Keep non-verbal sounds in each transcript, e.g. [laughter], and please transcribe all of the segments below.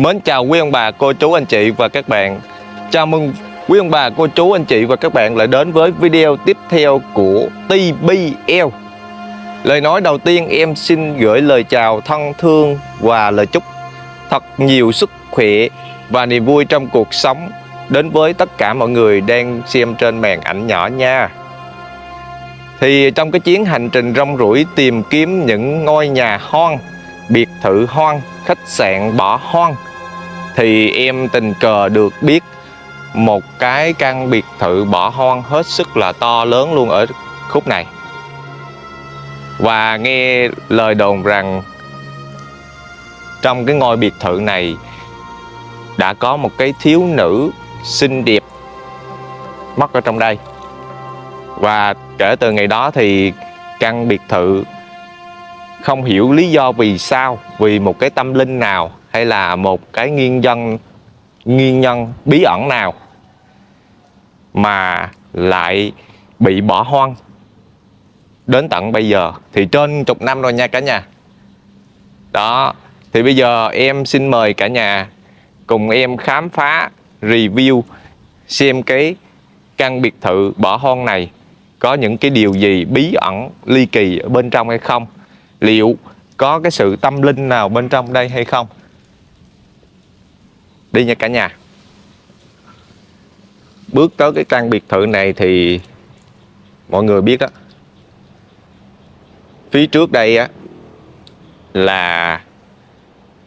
Mến chào quý ông bà, cô chú, anh chị và các bạn. Chào mừng quý ông bà, cô chú, anh chị và các bạn lại đến với video tiếp theo của TBL Lời nói đầu tiên em xin gửi lời chào thân thương và lời chúc thật nhiều sức khỏe và niềm vui trong cuộc sống đến với tất cả mọi người đang xem trên màn ảnh nhỏ nha. Thì trong cái chuyến hành trình rong ruổi tìm kiếm những ngôi nhà hoang biệt thự hoang khách sạn bỏ hoang thì em tình cờ được biết một cái căn biệt thự bỏ hoang hết sức là to lớn luôn ở khúc này. Và nghe lời đồn rằng trong cái ngôi biệt thự này đã có một cái thiếu nữ xinh đẹp mất ở trong đây. Và kể từ ngày đó thì căn biệt thự không hiểu lý do vì sao, vì một cái tâm linh nào hay là một cái nguyên nhân nguyên nhân bí ẩn nào mà lại bị bỏ hoang đến tận bây giờ? Thì trên chục năm rồi nha cả nhà. Đó, thì bây giờ em xin mời cả nhà cùng em khám phá, review, xem cái căn biệt thự bỏ hoang này có những cái điều gì bí ẩn, ly kỳ ở bên trong hay không? Liệu có cái sự tâm linh nào bên trong đây hay không? Đi nha cả nhà. Bước tới cái căn biệt thự này thì mọi người biết đó phía trước đây á là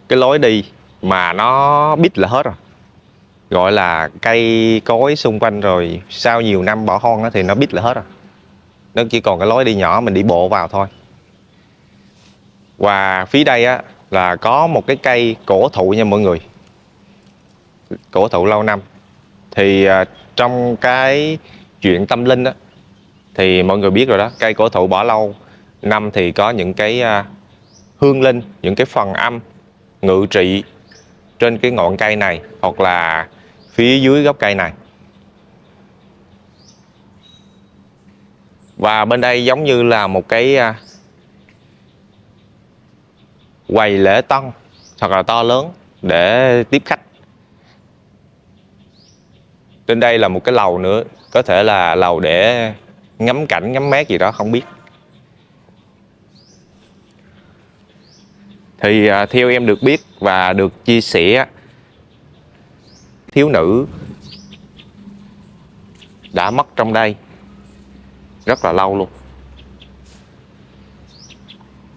cái lối đi mà nó bít là hết rồi. Gọi là cây cối xung quanh rồi sau nhiều năm bỏ hoang thì nó bít là hết rồi. Nó chỉ còn cái lối đi nhỏ mình đi bộ vào thôi. Và phía đây á là có một cái cây cổ thụ nha mọi người cổ thụ lâu năm. Thì à, trong cái chuyện tâm linh á thì mọi người biết rồi đó cây cổ thụ bỏ lâu năm thì có những cái à, hương linh những cái phần âm ngự trị trên cái ngọn cây này hoặc là phía dưới gốc cây này. Và bên đây giống như là một cái à, quầy lễ tân thật là to lớn để tiếp khách trên đây là một cái lầu nữa, có thể là lầu để ngắm cảnh, ngắm mát gì đó, không biết. Thì à, theo em được biết và được chia sẻ, thiếu nữ đã mất trong đây rất là lâu luôn.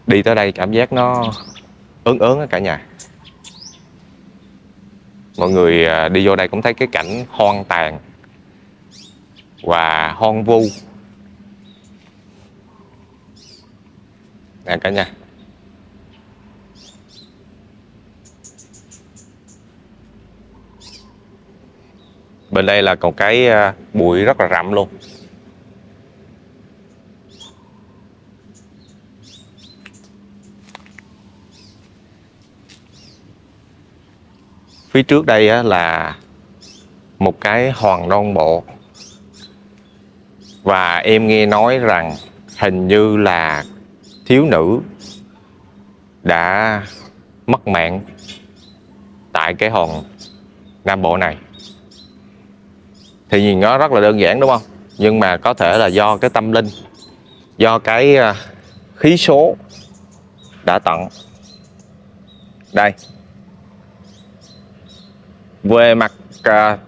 Đi tới đây cảm giác nó ớn ớn cả nhà mọi người à, đi vô đây cũng thấy cái cảnh hoang tàn và hoang vu. Nè cả nhà. Bên đây là còn cái à, bụi rất là rậm luôn. Phía trước đây là một cái hoàng non bộ. Và em nghe nói rằng hình như là thiếu nữ đã mất mạng tại cái hòn nam bộ này. Thì nhìn nó rất là đơn giản, đúng không? Nhưng mà có thể là do cái tâm linh, do cái à, khí số đã tận. Đây về mặt à,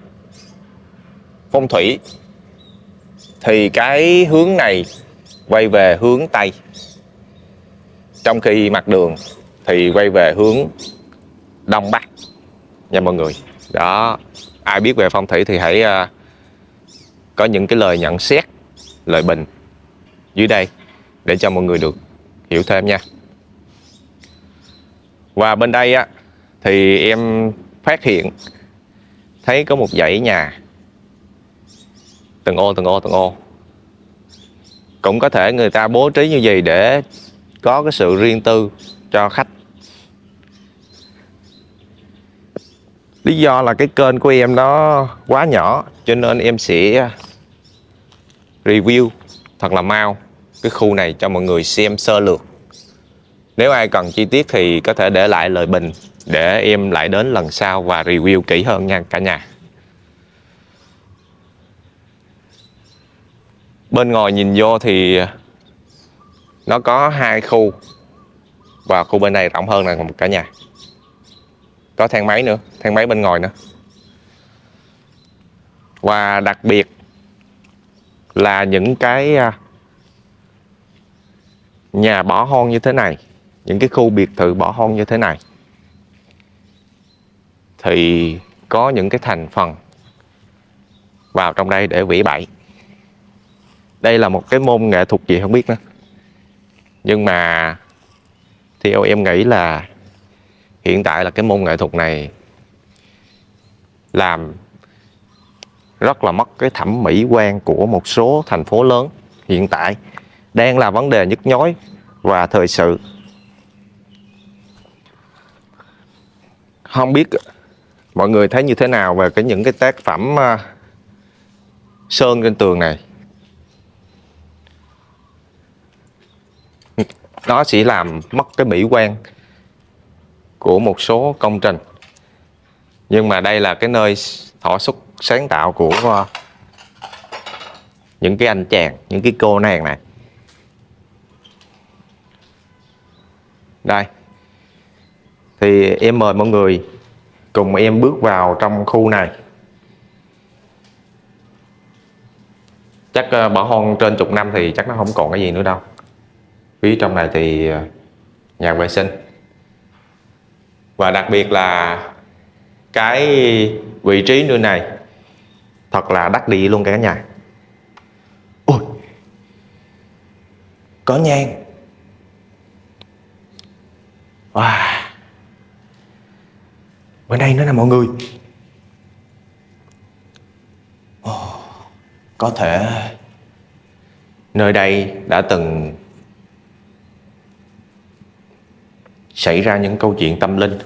phong thủy thì cái hướng này quay về hướng tây. Trong khi mặt đường thì quay về hướng đông bắc nha mọi người. Đó ai biết về phong thủy thì hãy uh, có những cái lời nhận xét lời bình dưới đây để cho mọi người được hiểu thêm nha. Và bên đây á thì em phát hiện thấy có một dãy nhà. Từng ô từng ô từng ô. Cũng có thể người ta bố trí như vậy để có cái sự riêng tư cho khách. Lý do là cái kênh của em nó quá nhỏ, cho nên em sẽ à, review thật là mau cái khu này cho mọi người xem sơ lược. Nếu ai cần chi tiết thì có thể để lại lời bình để em lại đến lần sau và review kỹ hơn nha cả nhà. Bên ngoài nhìn vô thì nó có hai khu và khu bên này rộng hơn là cả nhà. Có thang máy nữa, thang máy bên ngoài nữa. Và đặc biệt là những cái à, nhà bỏ hoang như thế này, những cái khu biệt thự bỏ hoang như thế này thì có những cái thành phần vào trong đây để vĩ bậy đây là một cái môn nghệ thuật gì không biết nữa. Nhưng mà theo em nghĩ là hiện tại là cái môn nghệ thuật này làm rất là mất cái thẩm mỹ quan của một số thành phố lớn hiện tại, đang là vấn đề nhức nhối và thời sự. Không biết mọi người thấy như thế nào về cái những cái tác phẩm uh, sơn trên tường này? Nó sẽ làm mất cái mỹ quan của một số công trình. Nhưng mà đây là cái nơi thỏa xuất sáng tạo của uh, những cái anh chàng những cái cô nàng này. Đây. Thì em mời mọi người cùng em bước vào trong khu này. Chắc ờ, bỏ hoang trên chục năm thì chắc nó không còn cái gì nữa đâu. Phía trong này thì ờ, nhà vệ sinh. Và đặc biệt là cái vị trí nơi này, thật là đắt đi luôn cả nhà. Ôi! Có nhang. Wow bên đây nữa nè mọi người. Oh, có thể nơi đây đã từng xảy ra những câu chuyện tâm linh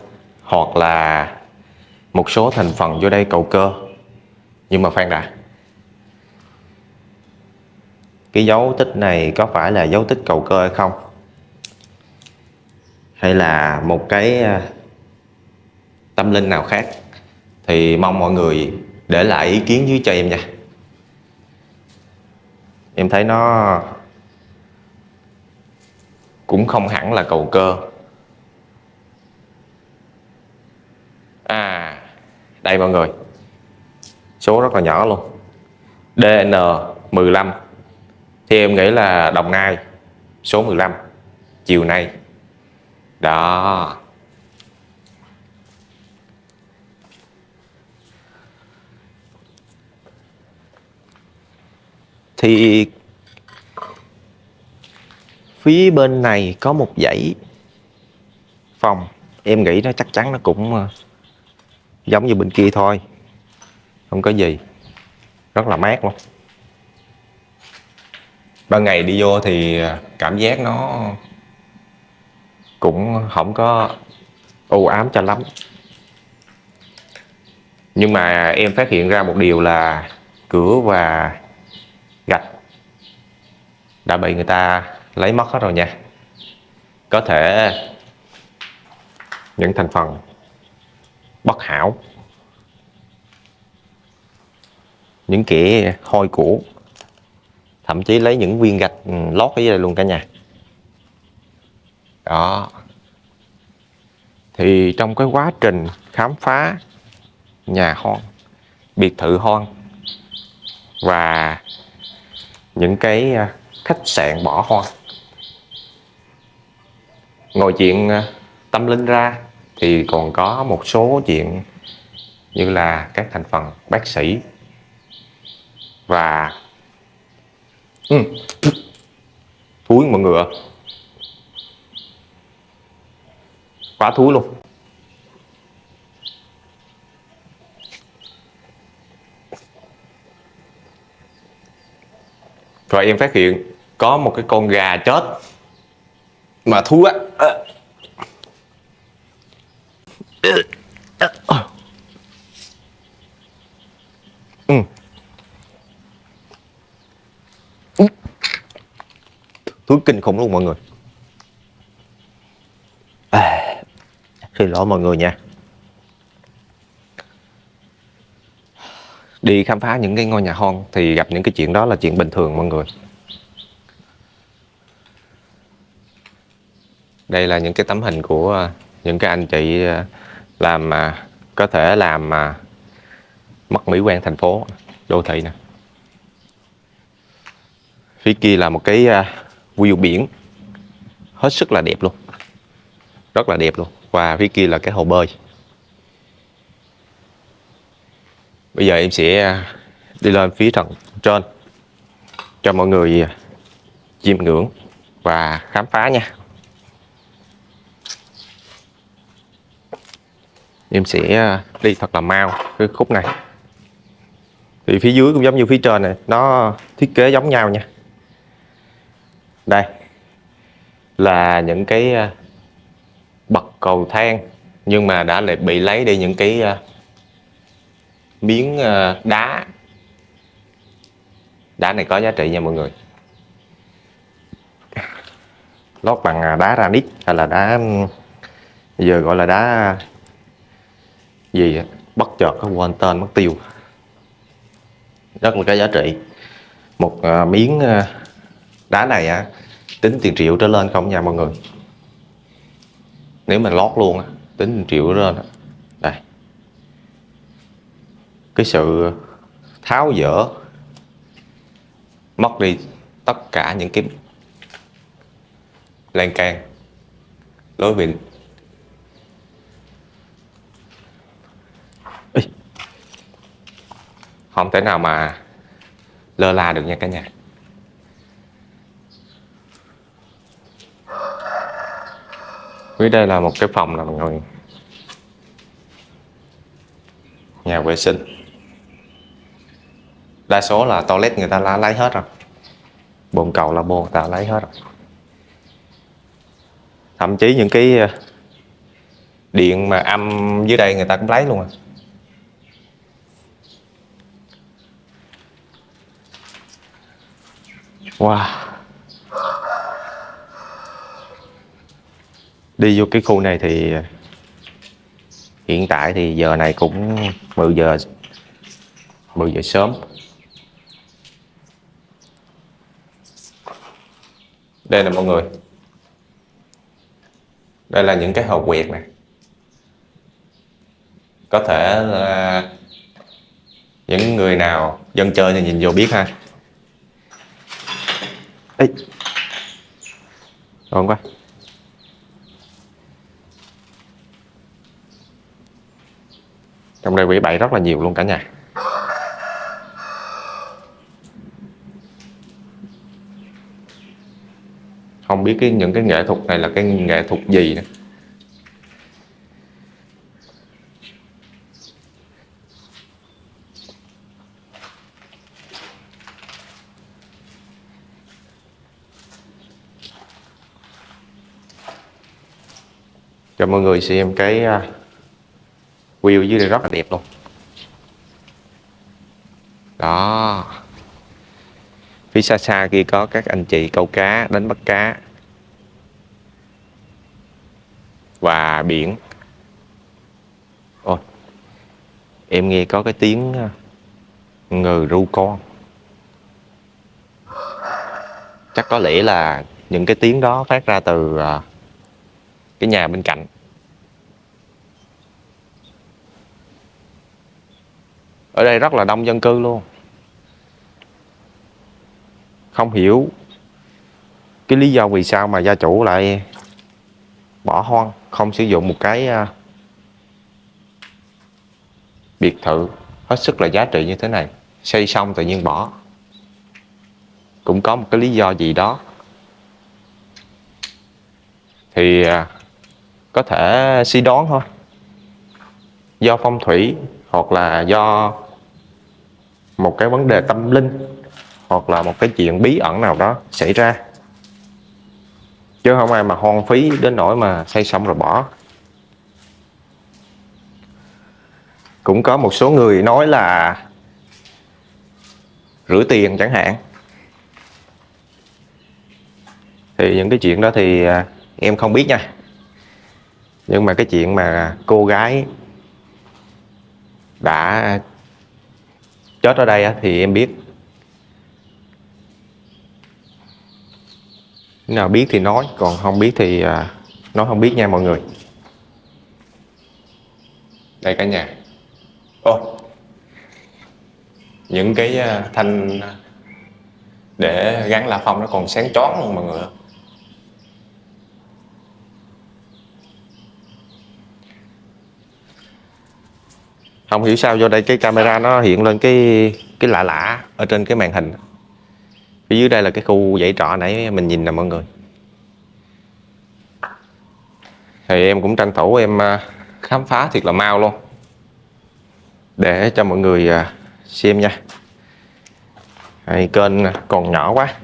hoặc là một số thành phần vô đây cầu cơ. Nhưng mà phan đã. Cái dấu tích này có phải là dấu tích cầu cơ hay không? Hay là một cái tâm linh nào khác. Thì mong mọi người để lại ý kiến dưới cho em nha. Em thấy nó cũng không hẳn là cầu cơ. À đây mọi người. Số rất là nhỏ luôn. DN15 thì em nghĩ là Đồng Nai, số 15 chiều nay. Đó. Thì phía bên này có một dãy phòng. Em nghĩ nó chắc chắn nó cũng ờ, giống như bên kia thôi. Không có gì. Rất là mát luôn. Ban ngày đi vô thì ờ, cảm giác nó cũng không có u ám cho lắm. Nhưng mà em phát hiện ra một điều là cửa và đã bị người ta lấy mất hết rồi nha. Có thể những thành phần bất hảo những kẻ hôi cũ, thậm chí lấy những viên gạch ừ, lót ở dưới đây luôn cả nhà. Đó. Thì trong cái quá trình khám phá nhà hoang biệt thự hoang và những cái à, khách sạn bỏ hoang ngồi chuyện à, tâm linh ra thì còn có một số chuyện như là các thành phần bác sĩ và ừ. [coughs] thúi mọi người quá thúi luôn rồi em phát hiện có một cái con gà chết. Mà thú á. Ừ. thúi kinh khủng luôn mọi người. À, lỗi mọi người nha. Đi khám phá những cái ngôi nhà hoang thì gặp những cái chuyện đó là chuyện bình thường mọi người đây là những cái tấm hình của ờ, những cái anh chị ờ, làm mà có thể làm mà mất mỹ quan thành phố, đô thị nè. Phía kia là một cái view biển. Hết sức là đẹp luôn. Rất là đẹp luôn. Và phía kia là cái hồ bơi. Bây giờ em sẽ đi lên phía tầng trên cho mọi người chiêm ngưỡng và khám phá nha. Em sẽ à, đi thật là mau cái khúc này. Thì phía dưới cũng giống như phía trên này, nó thiết kế giống nhau nha. Đây là những cái à, bậc cầu thang, nhưng mà đã lại bị lấy đi những cái à, miếng đá. Đá này có giá trị nha mọi người. Lót bằng đá granite hay là đá giờ gọi là đá gì bất chợt có quên tên mất tiêu. Rất là cái giá trị. Một uh, miếng uh, đá này á tính tiền triệu trở lên không nha mọi người. Nếu mà lót luôn á tính tiền triệu trở lên á. Đây. Cái sự tháo dỡ mất đi tất cả những cái lan can lối vịnh không thể nào mà lơ là được nha cả nhà. Phía đây là một cái phòng là mọi người Nhà vệ sinh. Đa số là toilet người ta lá lấy hết rồi. Bồn cầu là bồn người ta lấy hết rồi. Thậm chí những cái ờ, điện mà âm dưới đây người ta cũng lấy luôn rồi. Wow. Đi vô cái khu này thì, Hiện tại thì giờ này cũng 10 giờ 10 giờ sớm. Đây nè mọi người. Đây là những cái hồ quẹt này Có thể là những người nào dân chơi thì nhìn vô biết ha ấy Ngon quá Trong đây quỷ bậy rất là nhiều luôn cả nhà. Không biết cái những cái nghệ thuật này là cái nghệ thuật gì nữa. Cho mọi người xem cái à, view dưới đây rất là đẹp luôn. Đó. Phía xa xa kia có các anh chị câu cá, đánh bắt cá. Và biển. Ôi, em nghe có cái tiếng à, ngừ ru con. Chắc có lẽ là những cái tiếng đó phát ra từ à, cái nhà bên cạnh. Ở đây rất là đông dân cư luôn. Không hiểu cái lý do vì sao mà gia chủ lại bỏ hoang, không sử dụng một cái à, biệt thự hết sức là giá trị như thế này. Xây xong tự nhiên bỏ. Cũng có một cái lý do gì đó. Thì à, có thể suy đoán thôi. Do phong thủy hoặc là do một cái vấn đề tâm linh, hoặc là một cái chuyện bí ẩn nào đó xảy ra. Chứ không ai mà hoang phí đến nỗi mà xây xong rồi bỏ. Cũng có một số người nói là rửa tiền chẳng hạn. Thì những cái chuyện đó thì à, em không biết nha. Nhưng mà cái chuyện mà cô gái đã chết ở đây thì em biết. Nếu nào biết thì nói, còn không biết thì à, nói không biết nha mọi người. Đây cả nhà. Ô, những cái à, thanh à, để gắn la phong nó còn sáng chói luôn mọi người không hiểu sao vô đây cái camera nó hiện lên cái cái lạ lạ ở trên cái màn hình. Phía dưới đây là cái khu dãy trọ nãy mình nhìn nè mọi người. Thì em cũng tranh thủ em à, khám phá thiệt là mau luôn. Để cho mọi người à, xem nha. Hay, kênh còn nhỏ quá.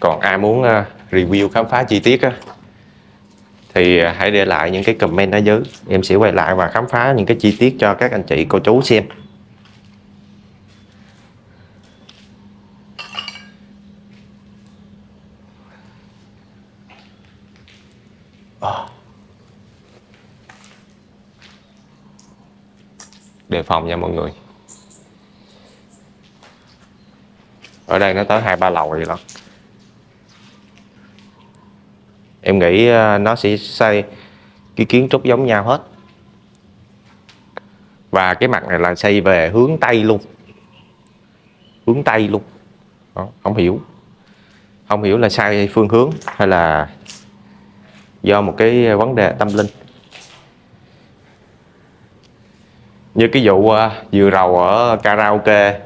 Còn ai muốn à, review khám phá chi tiết á thì à, hãy để lại những cái comment ở dưới. Em sẽ quay lại và khám phá những cái chi tiết cho các anh chị, cô chú xem. Ờ. Đề phòng nha mọi người. Ở đây nó tới hai ba lầu vậy đó em nghĩ à, nó sẽ xây cái kiến trúc giống nhau hết. Và cái mặt này là xây về hướng tây luôn. Hướng tây luôn. Đó, không hiểu. Không hiểu là sai phương hướng hay là do một cái vấn đề tâm linh. Như cái vụ à, vừa rầu ở karaoke.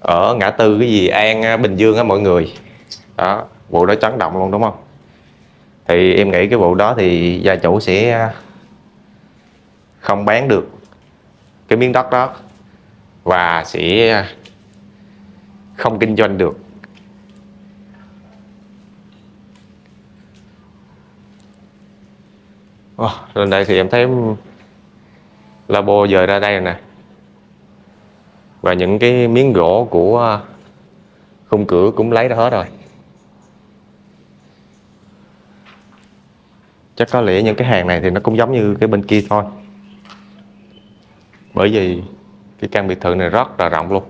Ở ngã tư cái gì? An à, Bình Dương á mọi người. Đó vụ đó chấn động luôn đúng không? Thì em nghĩ cái vụ đó thì gia chủ sẽ à, không bán được cái miếng đất đó và sẽ à, không kinh doanh được. Oh, lên đây thì em thấy labo dời ra đây rồi nè. Và những cái miếng gỗ của à, khung cửa cũng lấy ra hết rồi. Chắc có lẽ những cái hàng này thì nó cũng giống như cái bên kia thôi. Bởi vì cái căn biệt thự này rất là rộng luôn.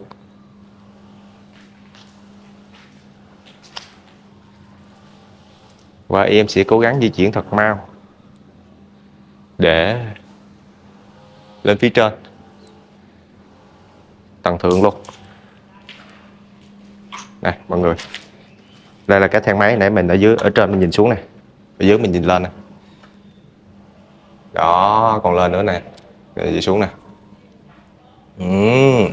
Và em sẽ cố gắng di chuyển thật mau để lên phía trên. Tầng thượng luôn. Này, mọi người. Đây là cái thang máy nãy mình ở dưới, ở trên mình nhìn xuống này. Ở dưới mình nhìn lên này đó, còn lên nữa nè. Rồi đi xuống nè. Uhm.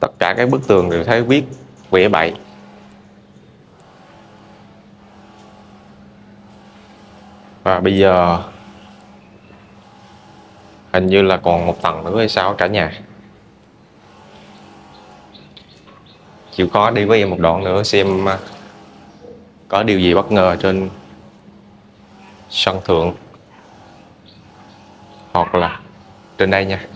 tất cả các bức tường đều thấy viết vẽ bậy. Và bây giờ hình như là còn một tầng nữa hay sao cả nhà? Chịu khó đi với em một đoạn nữa, xem à, có điều gì bất ngờ trên sân thượng. Hoặc là trên đây nha.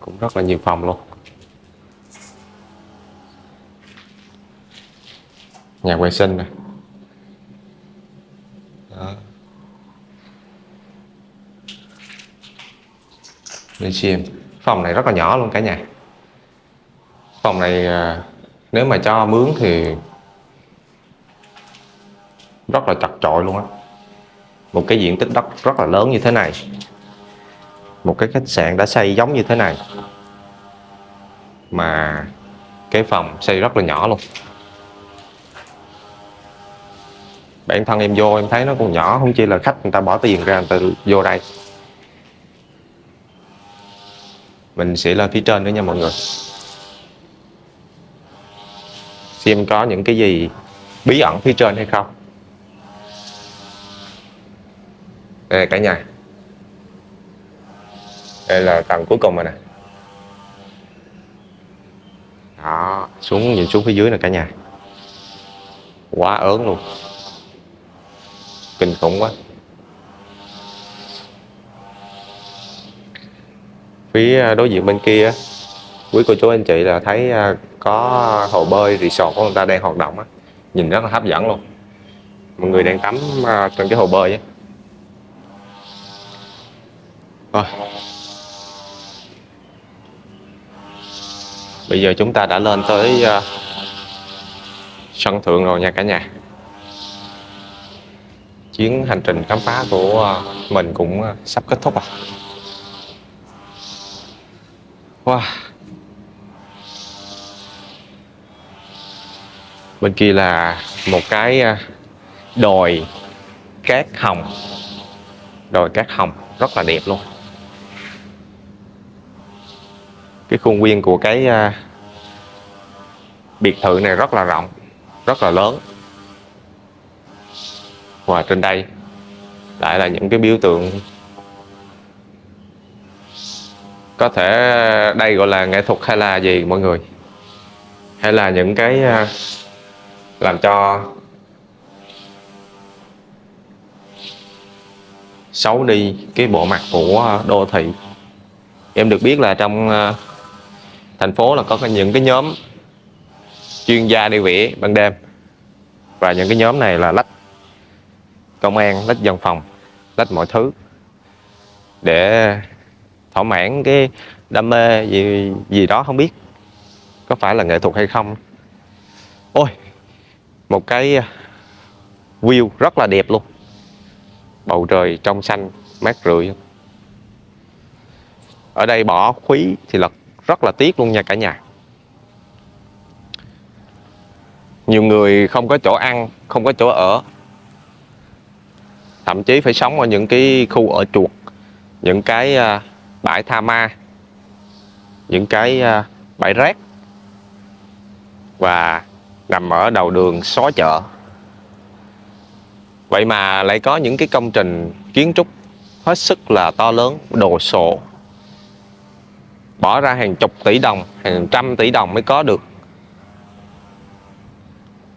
Cũng rất là nhiều phòng luôn. Nhà vệ sinh nè. Đó. Để xem phòng này rất là nhỏ luôn cả nhà. Phòng này à, nếu mà cho mướn thì rất là chặt chội luôn á. Một cái diện tích đất rất là lớn như thế này. Một cái khách sạn đã xây giống như thế này. Mà cái phòng xây rất là nhỏ luôn. bản thân em vô, em thấy nó còn nhỏ, không chỉ là khách người ta bỏ tiền ra người ta vô đây. Mình sẽ lên phía trên nữa nha mọi người. Xem có những cái gì bí ẩn phía trên hay không. Đây cả nhà. Đây là tầng cuối cùng rồi nè. Đó, xuống nhìn xuống phía dưới nè cả nhà. Quá ớn luôn kinh khủng quá. Phía à, đối diện bên kia quý cô chú anh chị là thấy à, có hồ bơi resort của người ta đang hoạt động á. Nhìn rất là hấp dẫn luôn. Mọi người đang tắm à, trên trong cái hồ bơi á. Rồi. Bây giờ chúng ta đã lên tới sân thượng rồi nha cả nhà chuyến hành trình khám phá của ờ, mình cũng ờ, sắp kết thúc rồi wow. Bên kia là một cái ờ, đồi cát hồng. Đồi cát hồng, rất là đẹp luôn. Cái khuôn viên của cái biệt thự này rất là rộng, rất là lớn và trên đây. Lại là những cái biểu tượng có thể đây gọi là nghệ thuật hay là gì mọi người? Hay là những cái à, làm cho xấu đi cái bộ mặt của đô thị? Em được biết là trong à, thành phố là có những cái nhóm chuyên gia đi vẽ ban đêm. Và những cái nhóm này là lách công an, lách dân phòng, lách mọi thứ để thỏa mãn cái đam mê gì gì đó không biết có phải là nghệ thuật hay không. Ôi, một cái à, view rất là đẹp luôn. Bầu trời trong xanh, mát rượi. Ở đây bỏ khúy thì là rất là tiếc luôn nha cả nhà. Nhiều người không có chỗ ăn, không có chỗ ở thậm chí phải sống ở những cái khu ở chuột, những cái à, bãi tha ma, những cái à, bãi rác và nằm ở đầu đường xó chợ. Vậy mà lại có những cái công trình kiến trúc hết sức là to lớn, đồ sộ. Bỏ ra hàng chục tỷ đồng, hàng trăm tỷ đồng mới có được.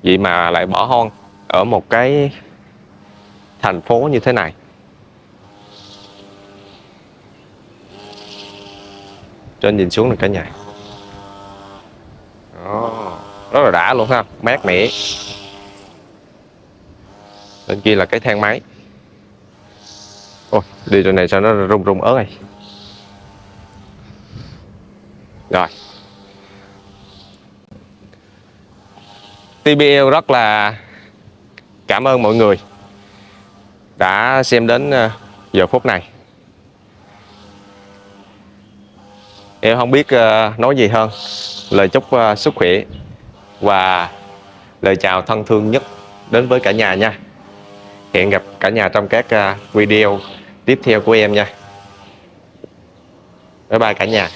Vậy mà lại bỏ hoang ở một cái thành phố như thế này. Trên nhìn xuống là cả nhà. Đó, rất là đã luôn ha mát mẻ. Bên kia là cái thang máy. Ôi đi chỗ này sao nó rung rung ớt này rồi. TBL rất là cảm ơn mọi người đã xem đến ờ, giờ phút này. Em không biết ờ, nói gì hơn. Lời chúc ờ, sức khỏe và lời chào thân thương nhất đến với cả nhà nha. Hẹn gặp cả nhà trong các video tiếp theo của em nha. Bye bye cả nhà.